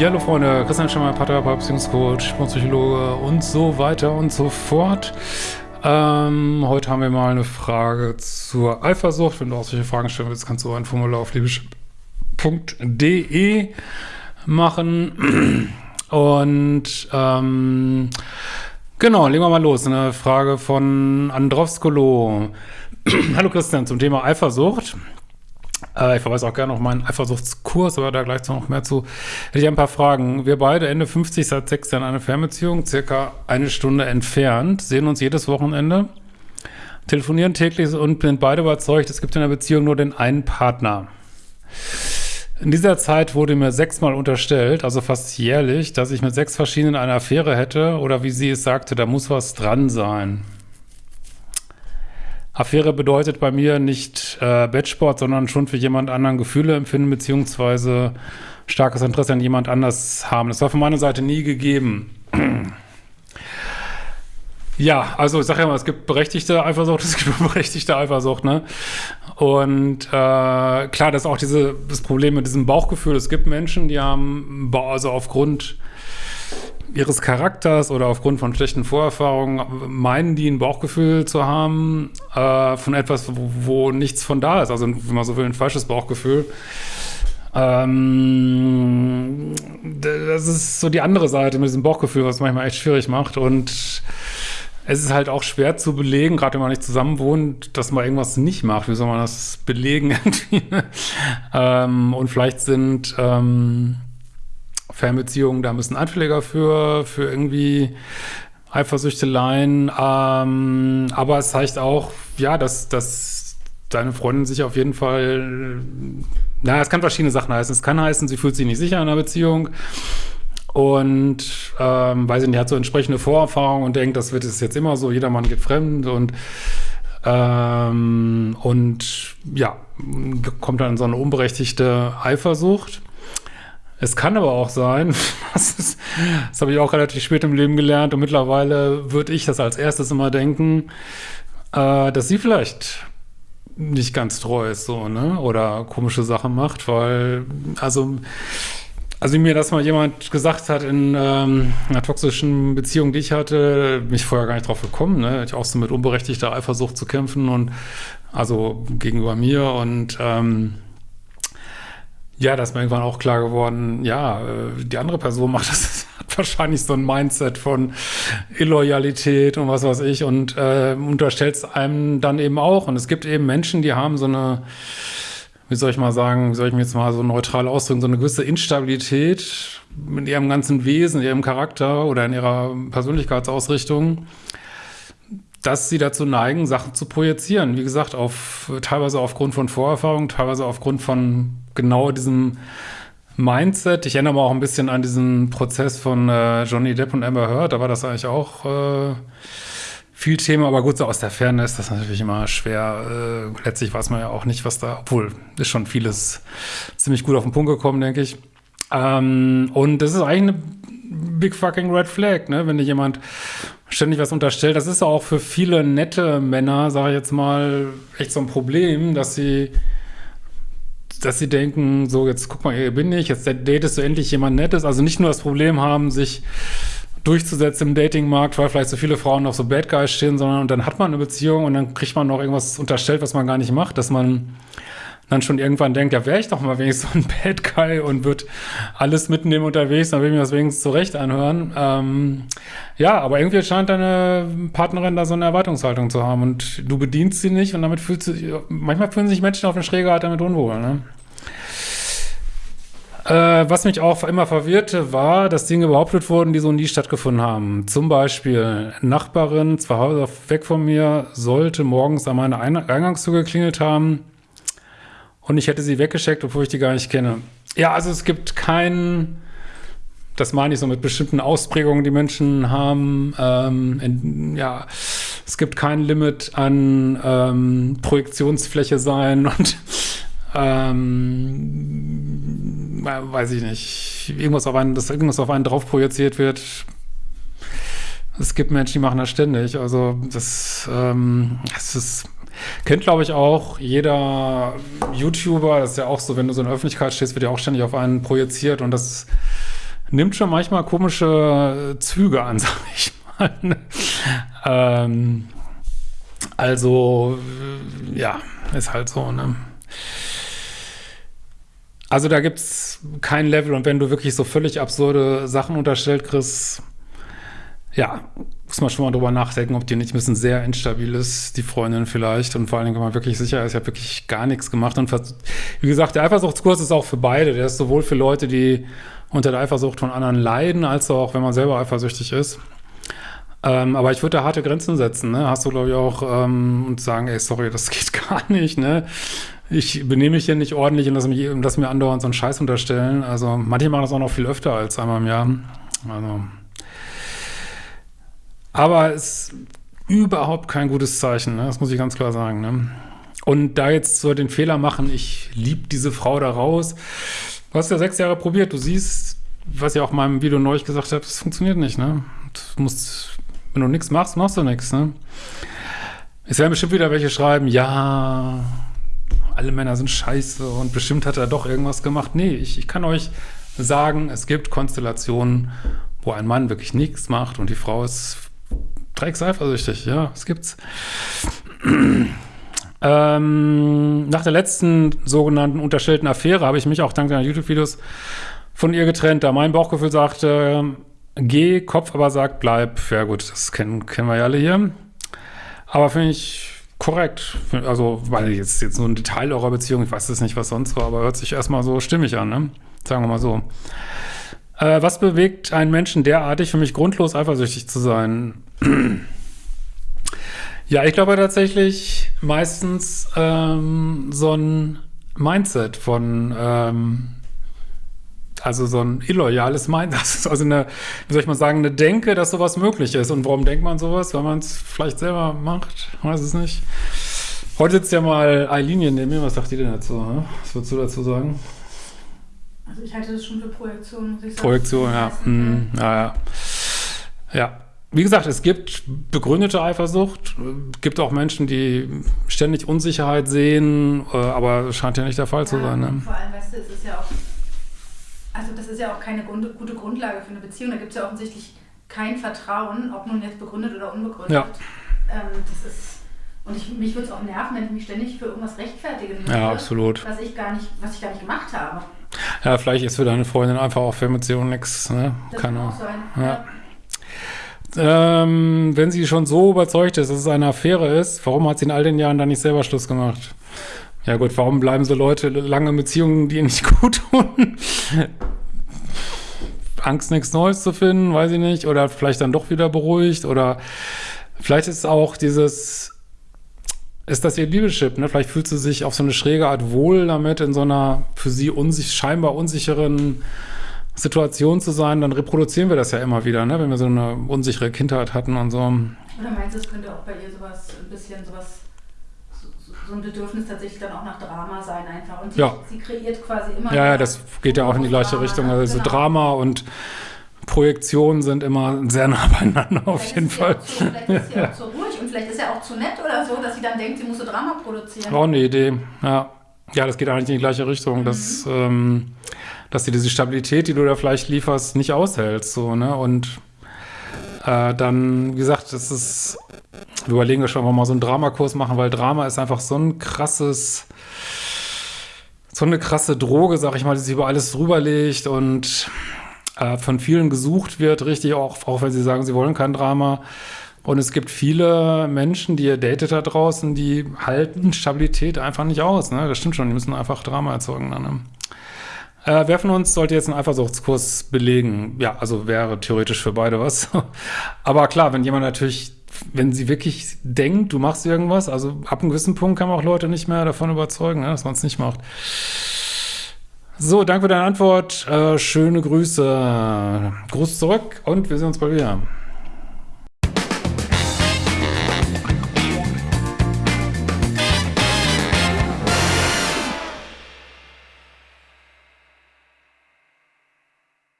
Ja, hallo Freunde, Christian Schemmer, Paartherapeut, Beziehungscoach, Psychologe und so weiter und so fort. Ähm, heute haben wir mal eine Frage zur Eifersucht. Wenn du auch solche Fragen stellen willst, kannst du ein Formular auf liebisch.de machen. Und ähm, genau, legen wir mal los. Eine Frage von Androvskolo. Hallo Christian, zum Thema Eifersucht. Äh, ich verweise auch gerne auf meinen Eifersuchtskurs, aber da gleich noch mehr zu. Hätte ich ein paar Fragen. Wir beide Ende 50 seit sechs Jahren eine Fernbeziehung, circa eine Stunde entfernt, sehen uns jedes Wochenende, telefonieren täglich und sind beide überzeugt, es gibt in der Beziehung nur den einen Partner. In dieser Zeit wurde mir sechsmal unterstellt, also fast jährlich, dass ich mit sechs verschiedenen eine Affäre hätte oder wie sie es sagte, da muss was dran sein. Affäre bedeutet bei mir nicht äh, Bettsport, sondern schon für jemand anderen Gefühle empfinden, beziehungsweise starkes Interesse an jemand anders haben. Das war von meiner Seite nie gegeben. Ja, also ich sage ja mal, es gibt berechtigte Eifersucht, es gibt unberechtigte Eifersucht, ne? Und äh, klar, das ist auch diese, das Problem mit diesem Bauchgefühl. Es gibt Menschen, die haben, also aufgrund ihres Charakters oder aufgrund von schlechten Vorerfahrungen meinen die ein Bauchgefühl zu haben äh, von etwas, wo, wo, nichts von da ist. Also, wenn man so will, ein falsches Bauchgefühl. Ähm, das ist so die andere Seite mit diesem Bauchgefühl, was manchmal echt schwierig macht. Und es ist halt auch schwer zu belegen, gerade wenn man nicht zusammen wohnt, dass man irgendwas nicht macht. Wie soll man das belegen ähm, und vielleicht sind ähm, Fernbeziehungen da bisschen anfälliger für, für irgendwie Eifersüchteleien. Ähm, aber es zeigt auch, ja, dass, dass deine Freundin sich auf jeden Fall, naja, es kann verschiedene Sachen heißen. Es kann heißen, sie fühlt sich nicht sicher in einer Beziehung und ähm, weiß ich nicht, hat so entsprechende Vorerfahrungen und denkt, das wird es jetzt immer so, jeder Mann geht fremd und ähm, und ja, kommt dann in so eine unberechtigte Eifersucht. Es kann aber auch sein, das, ist, das habe ich auch relativ spät im Leben gelernt und mittlerweile würde ich das als erstes immer denken, äh, dass sie vielleicht nicht ganz treu ist so, ne? Oder komische Sachen macht, weil, also, also wie mir das mal jemand gesagt hat in ähm, einer toxischen Beziehung, die ich hatte, mich vorher gar nicht drauf gekommen, ne? Ich auch so mit unberechtigter Eifersucht zu kämpfen und also gegenüber mir und ähm, ja, da ist mir irgendwann auch klar geworden, ja, äh, die andere Person macht das, hat wahrscheinlich so ein Mindset von Illoyalität und was weiß ich und äh, unterstellt es einem dann eben auch. Und es gibt eben Menschen, die haben so eine, wie soll ich mal sagen, wie soll ich mir jetzt mal so neutral ausdrücken, so eine gewisse Instabilität in ihrem ganzen Wesen, in ihrem Charakter oder in ihrer Persönlichkeitsausrichtung dass sie dazu neigen, Sachen zu projizieren. Wie gesagt, auf, teilweise aufgrund von Vorerfahrungen, teilweise aufgrund von genau diesem Mindset. Ich erinnere mich auch ein bisschen an diesen Prozess von äh, Johnny Depp und Amber Heard. Da war das eigentlich auch äh, viel Thema. Aber gut, so aus der Ferne ist das natürlich immer schwer. Äh, letztlich weiß man ja auch nicht, was da, obwohl ist schon vieles ziemlich gut auf den Punkt gekommen, denke ich. Ähm, und das ist eigentlich eine big fucking red flag, ne? Wenn dir jemand ständig was unterstellt. Das ist auch für viele nette Männer, sage ich jetzt mal, echt so ein Problem, dass sie dass sie denken, so jetzt guck mal, hier bin ich, jetzt datest du endlich jemand Nettes. Also nicht nur das Problem haben, sich durchzusetzen im Datingmarkt, weil vielleicht so viele Frauen auf so Bad Guys stehen, sondern und dann hat man eine Beziehung und dann kriegt man noch irgendwas unterstellt, was man gar nicht macht, dass man dann schon irgendwann denkt, ja, wäre ich doch mal wenigstens so ein Bad Guy und würde alles mitnehmen unterwegs, dann will ich mir das wenigstens zurecht anhören. Ähm, ja, aber irgendwie scheint deine Partnerin da so eine Erwartungshaltung zu haben und du bedienst sie nicht und damit fühlst du, manchmal fühlen sich Menschen auf den Schräger halt damit unwohl, ne? Äh, was mich auch immer verwirrte, war, dass Dinge behauptet wurden, die so nie stattgefunden haben. Zum Beispiel, Nachbarin, zwei Häuser weg von mir, sollte morgens an meiner Eingangstür geklingelt haben und ich hätte sie weggeschickt, obwohl ich die gar nicht kenne. Ja, also es gibt keinen, das meine ich so mit bestimmten Ausprägungen, die Menschen haben. Ähm, in, ja, es gibt kein Limit an ähm, Projektionsfläche sein und ähm, weiß ich nicht, irgendwas auf einen, dass irgendwas auf einen drauf projiziert wird. Es gibt Menschen, die machen das ständig. Also das, ähm, das ist Kennt, glaube ich, auch jeder YouTuber. Das ist ja auch so, wenn du so in der Öffentlichkeit stehst, wird ja auch ständig auf einen projiziert und das nimmt schon manchmal komische Züge an, sag ich mal. Ähm, also, ja, ist halt so, ne? Also da gibt es kein Level und wenn du wirklich so völlig absurde Sachen unterstellt kriegst, ja, muss man schon mal drüber nachdenken, ob die nicht ein bisschen sehr instabil ist, die Freundin vielleicht. Und vor allen Dingen, wenn man wirklich sicher ist, ich habe wirklich gar nichts gemacht. Und wie gesagt, der Eifersuchtskurs ist auch für beide. Der ist sowohl für Leute, die unter der Eifersucht von anderen leiden, als auch, wenn man selber eifersüchtig ist. Ähm, aber ich würde da harte Grenzen setzen, ne? Hast du, glaube ich, auch ähm, und sagen, ey, sorry, das geht gar nicht, ne? Ich benehme mich hier nicht ordentlich und lass, mich, lass mir andauernd so einen Scheiß unterstellen. Also manche machen das auch noch viel öfter als einmal im Jahr. Also aber es ist überhaupt kein gutes Zeichen, ne? das muss ich ganz klar sagen. Ne? Und da jetzt so den Fehler machen, ich liebe diese Frau da raus. Du hast ja sechs Jahre probiert, du siehst, was ich auch in meinem Video neulich gesagt habe, das funktioniert nicht. Ne? Du musst, wenn du nichts machst, machst du nichts. Ne? Es werden bestimmt wieder welche schreiben, ja, alle Männer sind scheiße und bestimmt hat er doch irgendwas gemacht. Nee, ich, ich kann euch sagen, es gibt Konstellationen, wo ein Mann wirklich nichts macht und die Frau ist Dreckseifersüchtig, ja, es gibt's. ähm, nach der letzten sogenannten unterstellten Affäre habe ich mich auch dank deiner YouTube-Videos von ihr getrennt, da mein Bauchgefühl sagte, geh, Kopf aber sagt, bleib. Ja gut, das kennen, kennen wir ja alle hier. Aber finde ich korrekt. Also, weil jetzt, jetzt so ein Detail eurer Beziehung, ich weiß es nicht, was sonst war, aber hört sich erstmal so stimmig an, ne? Sagen wir mal so. Äh, was bewegt einen Menschen derartig, für mich grundlos eifersüchtig zu sein? Ja, ich glaube tatsächlich meistens ähm, so ein Mindset von, ähm, also so ein illoyales Mindset, also eine, wie soll ich mal sagen, eine Denke, dass sowas möglich ist. Und warum denkt man sowas? Weil man es vielleicht selber macht, weiß es nicht. Heute sitzt ja mal Eileen neben mir, was sagt die denn dazu? Was würdest du dazu sagen? Also ich halte das schon für Projektion, muss ich sagen. Projektion, ja. Mhm. ja. Ja, ja. Wie gesagt, es gibt begründete Eifersucht, gibt auch Menschen, die ständig Unsicherheit sehen, äh, aber es scheint ja nicht der Fall ja, zu sein. Ne? Vor allem, weißt du, es ist ja auch, also das ist ja auch keine gute Grundlage für eine Beziehung. Da gibt es ja offensichtlich kein Vertrauen, ob nun jetzt begründet oder unbegründet. Ja. Ähm, das ist und ich, mich würde es auch nerven, wenn ich mich ständig für irgendwas rechtfertigen würde, ja, absolut. Was ich gar nicht, was ich gar nicht gemacht habe. Ja, vielleicht ist für deine Freundin einfach auch Fernbeziehung nichts. Ne? Das kann auch sein. Ja. ja. Ähm, wenn sie schon so überzeugt ist, dass es eine Affäre ist, warum hat sie in all den Jahren dann nicht selber Schluss gemacht? Ja gut, warum bleiben so Leute lange in Beziehungen, die ihnen nicht gut tun? Angst, nichts Neues zu finden, weiß ich nicht. Oder vielleicht dann doch wieder beruhigt. Oder vielleicht ist auch dieses ist das ihr Liebeschip. Ne? Vielleicht fühlt sie sich auf so eine schräge Art wohl damit, in so einer für sie unsich scheinbar unsicheren Situation zu sein. Dann reproduzieren wir das ja immer wieder, ne? wenn wir so eine unsichere Kindheit hatten und so. Oder meinst du, es könnte auch bei ihr sowas, ein bisschen sowas, so, so ein Bedürfnis tatsächlich dann auch nach Drama sein einfach. Und sie, ja. sie kreiert quasi immer. Ja, ja, das geht ja auch in die gleiche Drama, Richtung. Also genau. Drama und Projektionen sind immer sehr nah beieinander auf Vielleicht jeden sie Fall. Zu, vielleicht ist sie auch zu ruhig und vielleicht ist er auch zu nett oder so, dass sie dann denkt, sie muss so Drama produzieren. Auch eine Idee, ja. Ja, das geht eigentlich in die gleiche Richtung, dass, ähm, dass du diese Stabilität, die du da vielleicht lieferst, nicht aushältst. So, ne? Und äh, dann, wie gesagt, das ist, wir überlegen schon, ob wir mal so einen Dramakurs machen, weil Drama ist einfach so ein krasses, so eine krasse Droge, sag ich mal, die sich über alles drüberlegt und äh, von vielen gesucht wird, richtig, auch, auch wenn sie sagen, sie wollen kein Drama. Und es gibt viele Menschen, die ihr datet da draußen, die halten Stabilität einfach nicht aus. Ne? Das stimmt schon, die müssen einfach Drama erzeugen. Dann, ne? Äh, wer von uns sollte jetzt einen Eifersuchtskurs belegen? Ja, also wäre theoretisch für beide was. Aber klar, wenn jemand natürlich, wenn sie wirklich denkt, du machst irgendwas, also ab einem gewissen Punkt kann man auch Leute nicht mehr davon überzeugen, ne, dass man es nicht macht. So, danke für deine Antwort. Äh, schöne Grüße. Gruß zurück und wir sehen uns bald wieder.